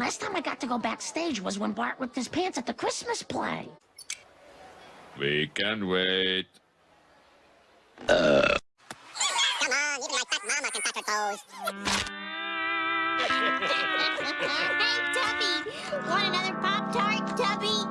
Last time I got to go backstage was when Bart ripped his pants at the Christmas play. We can wait. Come on, even my fat mama can touch her toes. hey, Tubby, Want another Pop-Tart? Tubby?